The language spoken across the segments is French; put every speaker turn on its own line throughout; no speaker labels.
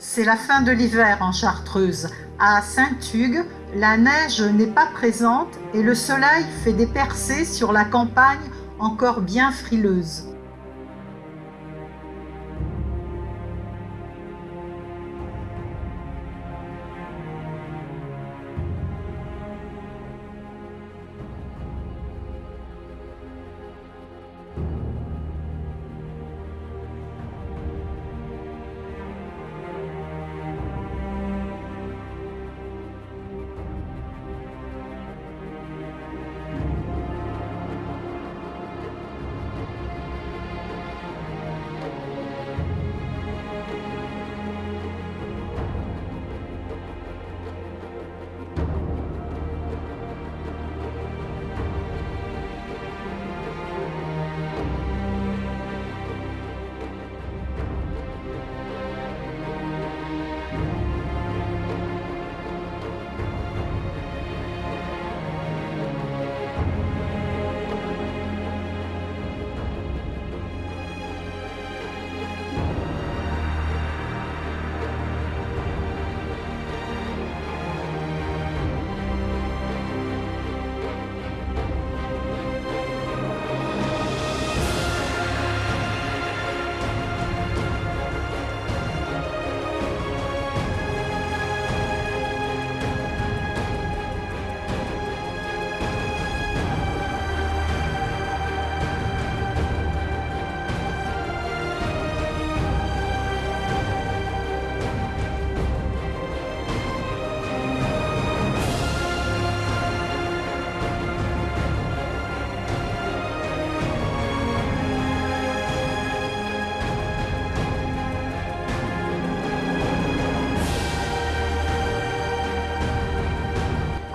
C'est la fin de l'hiver en Chartreuse. À Saint-Hugues, la neige n'est pas présente et le soleil fait des percées sur la campagne encore bien frileuse.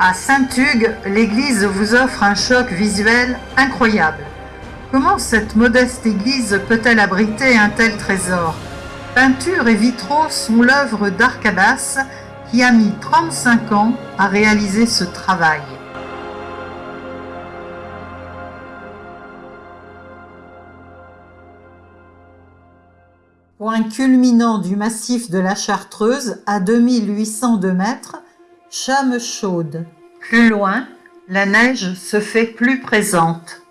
À Saint-Hugues, l'église vous offre un choc visuel incroyable. Comment cette modeste église peut-elle abriter un tel trésor? Peinture et vitraux sont l'œuvre d'Arcabas qui a mis 35 ans à réaliser ce travail. Point culminant du massif de la Chartreuse à 2802 mètres, Chame chaude. Plus loin, la neige se fait plus présente.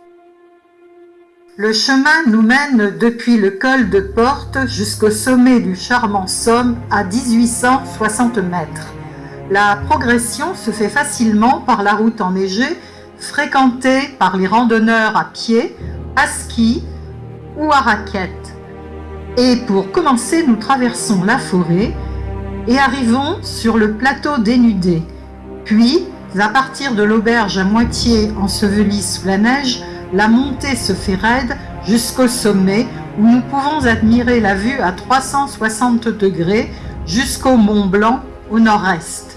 Le chemin nous mène depuis le col de Porte jusqu'au sommet du charmant Somme à 1860 mètres. La progression se fait facilement par la route enneigée, fréquentée par les randonneurs à pied, à ski ou à raquettes. Et pour commencer, nous traversons la forêt et arrivons sur le plateau dénudé. Puis, à partir de l'auberge à moitié ensevelie sous la neige, la montée se fait raide jusqu'au sommet où nous pouvons admirer la vue à 360 degrés jusqu'au Mont Blanc au nord-est.